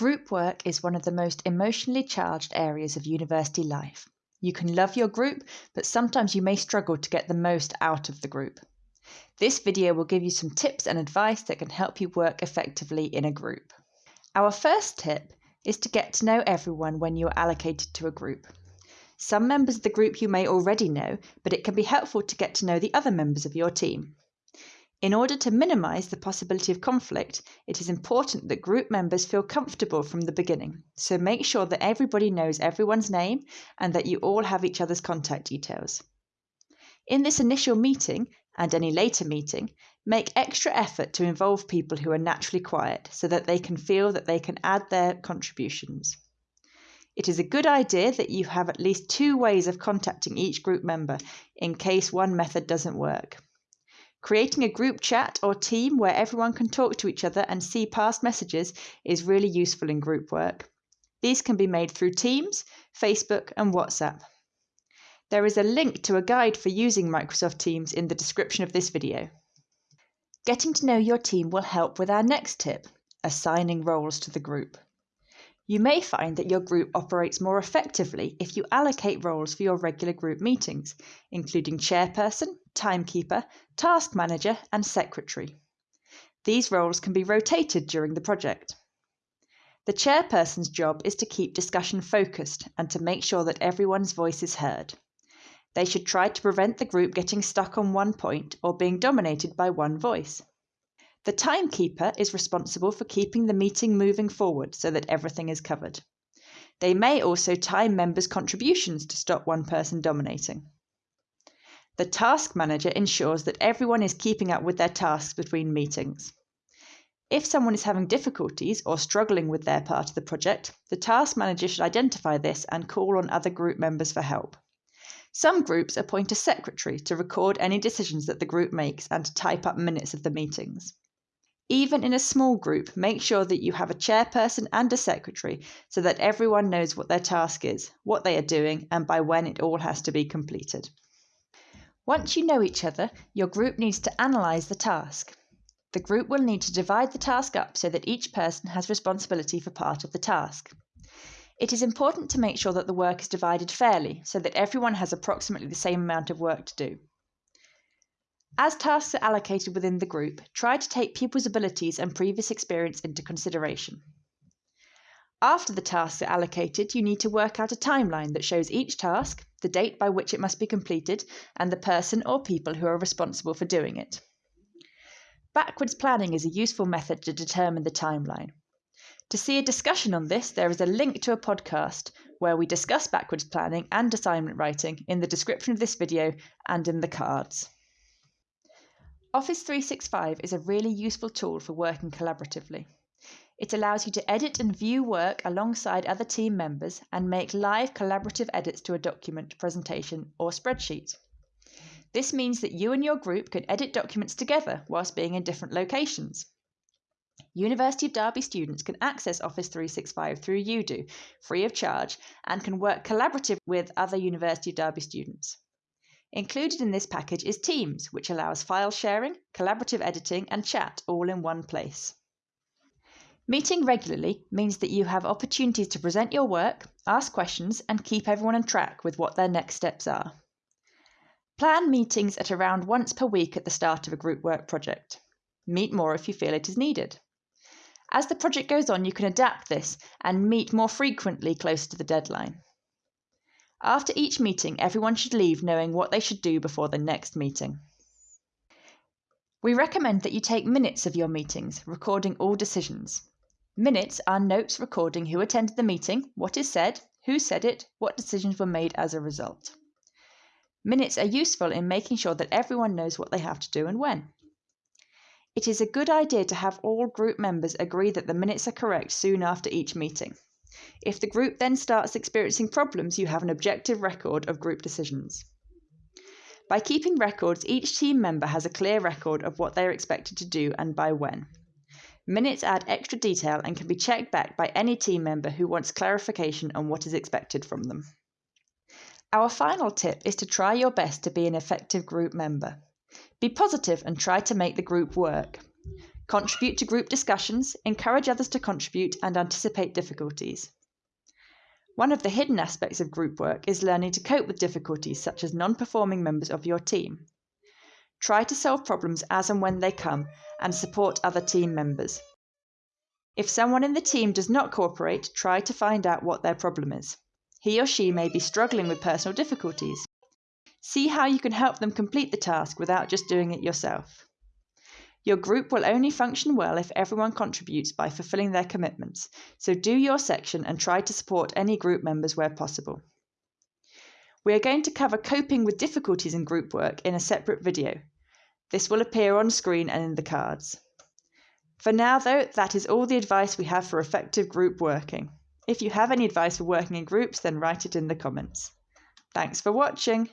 Group work is one of the most emotionally charged areas of university life. You can love your group, but sometimes you may struggle to get the most out of the group. This video will give you some tips and advice that can help you work effectively in a group. Our first tip is to get to know everyone when you are allocated to a group. Some members of the group you may already know, but it can be helpful to get to know the other members of your team. In order to minimize the possibility of conflict, it is important that group members feel comfortable from the beginning. So make sure that everybody knows everyone's name and that you all have each other's contact details. In this initial meeting and any later meeting, make extra effort to involve people who are naturally quiet so that they can feel that they can add their contributions. It is a good idea that you have at least two ways of contacting each group member in case one method doesn't work. Creating a group chat or team where everyone can talk to each other and see past messages is really useful in group work. These can be made through Teams, Facebook, and WhatsApp. There is a link to a guide for using Microsoft Teams in the description of this video. Getting to know your team will help with our next tip, assigning roles to the group. You may find that your group operates more effectively if you allocate roles for your regular group meetings, including chairperson, timekeeper, task manager, and secretary. These roles can be rotated during the project. The chairperson's job is to keep discussion focused and to make sure that everyone's voice is heard. They should try to prevent the group getting stuck on one point or being dominated by one voice. The timekeeper is responsible for keeping the meeting moving forward so that everything is covered. They may also time members' contributions to stop one person dominating. The task manager ensures that everyone is keeping up with their tasks between meetings. If someone is having difficulties or struggling with their part of the project, the task manager should identify this and call on other group members for help. Some groups appoint a secretary to record any decisions that the group makes and to type up minutes of the meetings. Even in a small group, make sure that you have a chairperson and a secretary so that everyone knows what their task is, what they are doing, and by when it all has to be completed. Once you know each other, your group needs to analyse the task. The group will need to divide the task up so that each person has responsibility for part of the task. It is important to make sure that the work is divided fairly so that everyone has approximately the same amount of work to do. As tasks are allocated within the group, try to take people's abilities and previous experience into consideration. After the tasks are allocated, you need to work out a timeline that shows each task, the date by which it must be completed, and the person or people who are responsible for doing it. Backwards planning is a useful method to determine the timeline. To see a discussion on this, there is a link to a podcast where we discuss backwards planning and assignment writing in the description of this video and in the cards. Office 365 is a really useful tool for working collaboratively. It allows you to edit and view work alongside other team members and make live collaborative edits to a document, presentation, or spreadsheet. This means that you and your group can edit documents together whilst being in different locations. University of Derby students can access Office 365 through UDO, free of charge, and can work collaboratively with other University of Derby students. Included in this package is Teams, which allows file sharing, collaborative editing, and chat all in one place. Meeting regularly means that you have opportunities to present your work, ask questions, and keep everyone on track with what their next steps are. Plan meetings at around once per week at the start of a group work project. Meet more if you feel it is needed. As the project goes on, you can adapt this and meet more frequently close to the deadline. After each meeting, everyone should leave knowing what they should do before the next meeting. We recommend that you take minutes of your meetings, recording all decisions. Minutes are notes recording who attended the meeting, what is said, who said it, what decisions were made as a result. Minutes are useful in making sure that everyone knows what they have to do and when. It is a good idea to have all group members agree that the minutes are correct soon after each meeting. If the group then starts experiencing problems, you have an objective record of group decisions. By keeping records, each team member has a clear record of what they are expected to do and by when. Minutes add extra detail and can be checked back by any team member who wants clarification on what is expected from them. Our final tip is to try your best to be an effective group member. Be positive and try to make the group work. Contribute to group discussions, encourage others to contribute, and anticipate difficulties. One of the hidden aspects of group work is learning to cope with difficulties such as non performing members of your team. Try to solve problems as and when they come and support other team members. If someone in the team does not cooperate, try to find out what their problem is. He or she may be struggling with personal difficulties. See how you can help them complete the task without just doing it yourself. Your group will only function well if everyone contributes by fulfilling their commitments, so do your section and try to support any group members where possible. We are going to cover coping with difficulties in group work in a separate video. This will appear on screen and in the cards. For now, though, that is all the advice we have for effective group working. If you have any advice for working in groups, then write it in the comments. Thanks for watching.